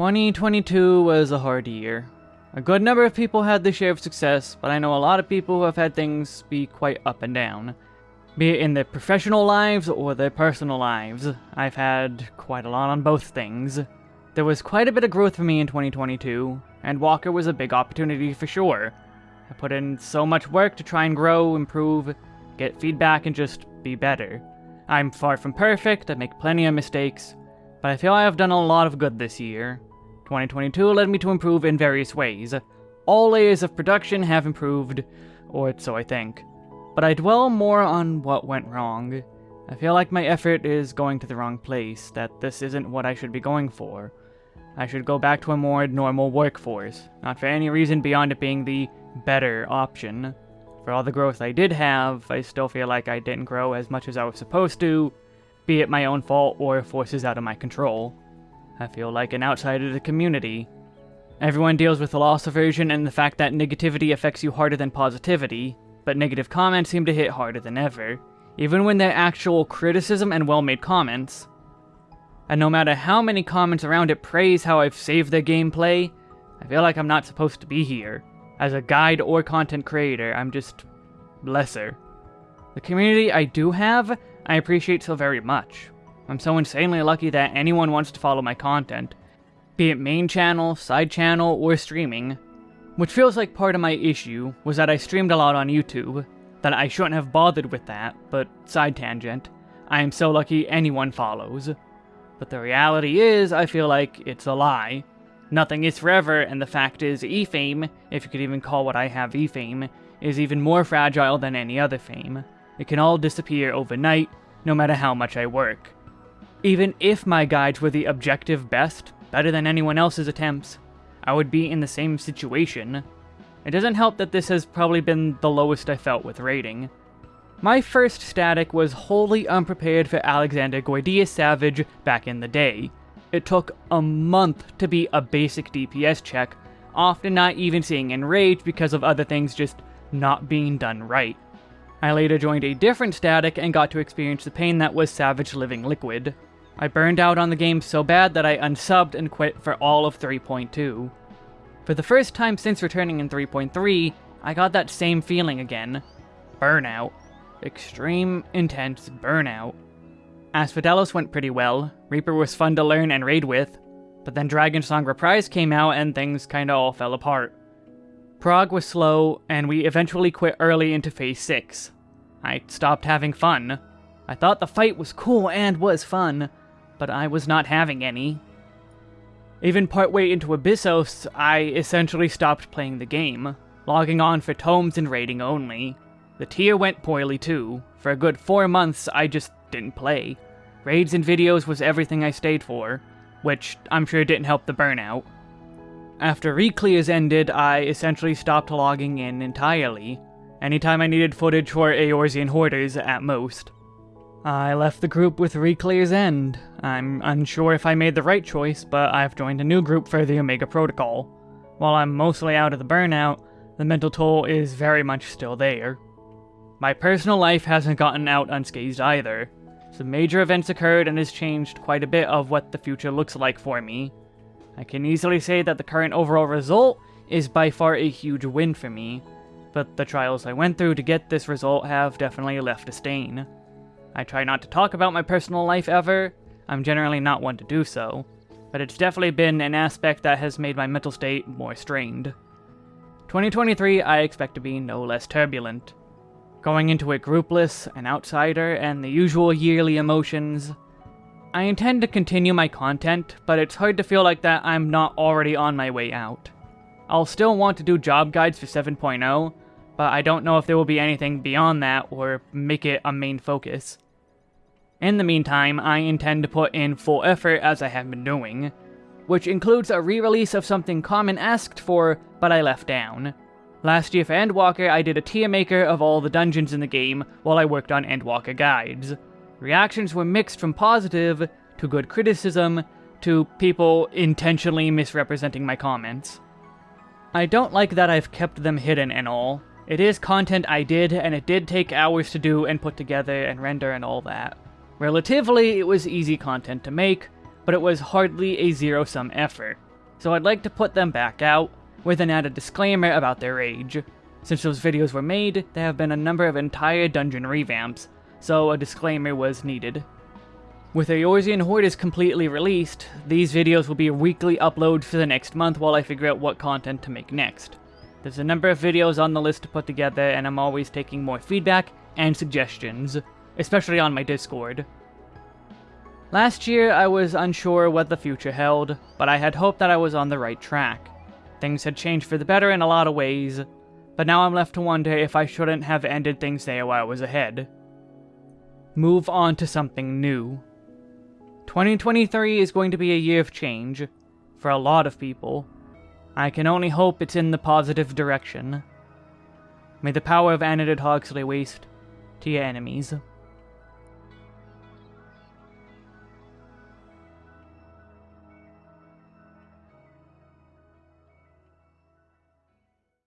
2022 was a hard year. A good number of people had their share of success, but I know a lot of people who have had things be quite up and down. Be it in their professional lives or their personal lives, I've had quite a lot on both things. There was quite a bit of growth for me in 2022, and Walker was a big opportunity for sure. I put in so much work to try and grow, improve, get feedback, and just be better. I'm far from perfect, I make plenty of mistakes, but I feel I have done a lot of good this year. 2022 led me to improve in various ways. All layers of production have improved, or so I think. But I dwell more on what went wrong. I feel like my effort is going to the wrong place, that this isn't what I should be going for. I should go back to a more normal workforce, not for any reason beyond it being the better option. For all the growth I did have, I still feel like I didn't grow as much as I was supposed to, be it my own fault or forces out of my control. I feel like an outsider to the community. Everyone deals with the loss aversion and the fact that negativity affects you harder than positivity, but negative comments seem to hit harder than ever, even when they're actual criticism and well-made comments. And no matter how many comments around it praise how I've saved their gameplay, I feel like I'm not supposed to be here. As a guide or content creator, I'm just lesser. The community I do have, I appreciate so very much. I'm so insanely lucky that anyone wants to follow my content, be it main channel, side channel, or streaming. Which feels like part of my issue was that I streamed a lot on YouTube, that I shouldn't have bothered with that, but side tangent. I am so lucky anyone follows. But the reality is, I feel like it's a lie. Nothing is forever, and the fact is, e-fame, if you could even call what I have e-fame, is even more fragile than any other fame. It can all disappear overnight, no matter how much I work. Even if my guides were the objective best, better than anyone else's attempts, I would be in the same situation. It doesn't help that this has probably been the lowest I felt with raiding. My first static was wholly unprepared for Alexander Gordias Savage back in the day. It took a month to be a basic DPS check, often not even seeing Enrage because of other things just not being done right. I later joined a different static and got to experience the pain that was Savage Living Liquid. I burned out on the game so bad that I unsubbed and quit for all of 3.2. For the first time since returning in 3.3, I got that same feeling again. Burnout. Extreme, intense burnout. Asphodelos went pretty well, Reaper was fun to learn and raid with, but then Dragon Song Reprise came out and things kinda all fell apart. Prog was slow, and we eventually quit early into Phase 6. I stopped having fun. I thought the fight was cool and was fun, but I was not having any. Even partway into Abyssos, I essentially stopped playing the game, logging on for tomes and raiding only. The tier went poorly too. For a good four months, I just didn't play. Raids and videos was everything I stayed for, which I'm sure didn't help the burnout. After reclears ended, I essentially stopped logging in entirely. Anytime I needed footage for Eorzean Hoarders, at most. I left the group with Reclear's End. I'm unsure if I made the right choice, but I've joined a new group for the Omega Protocol. While I'm mostly out of the burnout, the mental toll is very much still there. My personal life hasn't gotten out unscathed either. Some major events occurred and has changed quite a bit of what the future looks like for me. I can easily say that the current overall result is by far a huge win for me, but the trials I went through to get this result have definitely left a stain. I try not to talk about my personal life ever, I'm generally not one to do so, but it's definitely been an aspect that has made my mental state more strained. 2023 I expect to be no less turbulent. Going into it groupless, an outsider, and the usual yearly emotions. I intend to continue my content, but it's hard to feel like that I'm not already on my way out. I'll still want to do job guides for 7.0, but I don't know if there will be anything beyond that or make it a main focus. In the meantime, I intend to put in full effort as I have been doing, which includes a re-release of something Common asked for, but I left down. Last year for Endwalker, I did a tier maker of all the dungeons in the game while I worked on Endwalker guides. Reactions were mixed from positive to good criticism to people intentionally misrepresenting my comments. I don't like that I've kept them hidden and all, it is content I did, and it did take hours to do and put together and render and all that. Relatively, it was easy content to make, but it was hardly a zero-sum effort. so I'd like to put them back out, with an added disclaimer about their age. Since those videos were made, there have been a number of entire dungeon revamps, so a disclaimer was needed. With Eorzean Horde completely released, these videos will be weekly uploads for the next month while I figure out what content to make next. There's a number of videos on the list to put together, and I'm always taking more feedback and suggestions, especially on my Discord. Last year, I was unsure what the future held, but I had hoped that I was on the right track. Things had changed for the better in a lot of ways, but now I'm left to wonder if I shouldn't have ended things there while I was ahead. Move on to something new. 2023 is going to be a year of change, for a lot of people. I can only hope it's in the positive direction. May the power of Anadid Hogsley waste to your enemies.